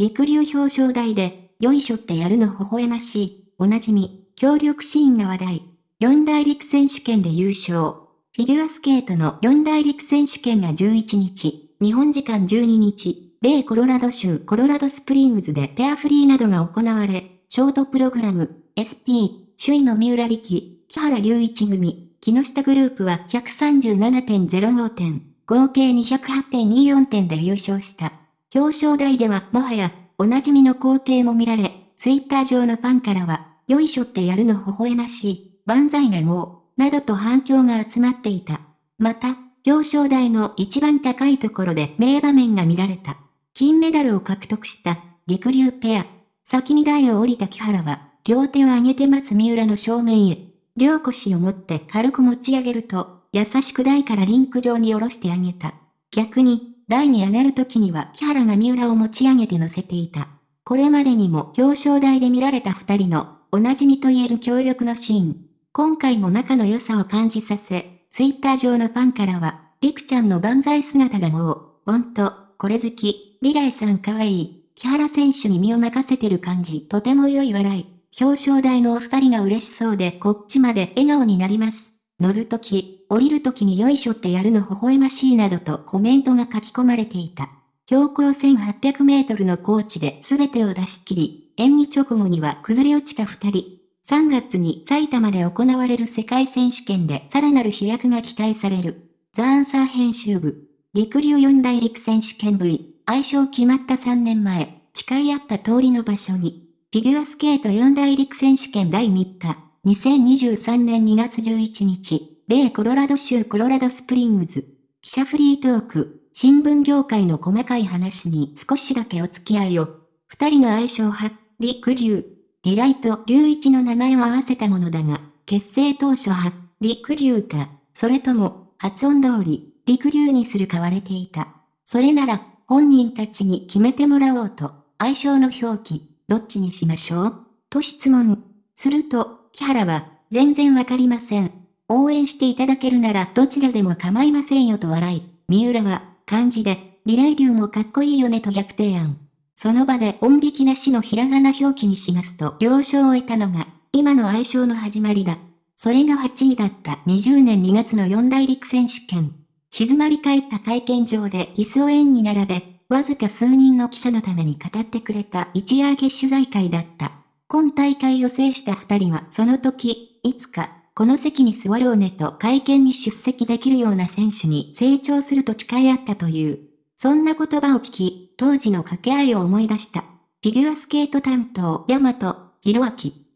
陸流表彰台で、よいしょってやるの微笑ましい、おなじみ、協力シーンが話題。四大陸選手権で優勝。フィギュアスケートの四大陸選手権が11日、日本時間12日、米コロラド州コロラドスプリングズでペアフリーなどが行われ、ショートプログラム、SP、首位の三浦力、木原隆一組、木下グループは137.05点、合計208.24点で優勝した。表彰台ではもはや、おなじみの光景も見られ、ツイッター上のファンからは、よいしょってやるの微笑ましい、万歳がもう、などと反響が集まっていた。また、表彰台の一番高いところで名場面が見られた。金メダルを獲得した、陸流ペア。先に台を降りた木原は、両手を上げて待つ三浦の正面へ。両腰を持って軽く持ち上げると、優しく台からリンク上に下ろしてあげた。逆に、台に上がる時には木原が三浦を持ち上げて乗せていた。これまでにも表彰台で見られた二人のおなじみと言える協力のシーン。今回も仲の良さを感じさせ、ツイッター上のファンからは、りくちゃんの万歳姿がもう、ほんと、これ好き、リライさんかわいい、木原選手に身を任せてる感じ、とても良い笑い。表彰台のお二人が嬉しそうでこっちまで笑顔になります。乗るとき、降りるときによいしょってやるの微笑ましいなどとコメントが書き込まれていた。標高1800メートルの高地で全てを出し切り、演技直後には崩れ落ちた二人。3月に埼玉で行われる世界選手権でさらなる飛躍が期待される。ザ・アンサー編集部。陸流四大陸選手権 V。愛称決まった3年前、誓い合った通りの場所に。フィギュアスケート四大陸選手権第3日。2023年2月11日。米コロラド州コロラドスプリングズ。記者フリートーク。新聞業界の細かい話に少しだけお付き合いを。二人の相性は、陸流、リュウ、リライと龍一の名前を合わせたものだが、結成当初は、陸流か、それとも、発音通り、陸流にするか割れていた。それなら、本人たちに決めてもらおうと、愛称の表記、どっちにしましょう？と質問。すると、木原は、全然わかりません。応援していただけるならどちらでも構いませんよと笑い、三浦は、漢字で、リライ流もかっこいいよねと逆提案。その場で音引きなしのひらがな表記にしますと了承を得たのが、今の愛称の始まりだ。それが8位だった20年2月の四大陸選手権。静まり返った会見場で椅子を円に並べ、わずか数人の記者のために語ってくれた一夜明け取材会だった。今大会を制した二人はその時、いつか、この席に座ろうねと会見に出席できるような選手に成長すると誓い合ったという。そんな言葉を聞き、当時の掛け合いを思い出した。フィギュアスケート担当、ヤマト、ヒロアキ。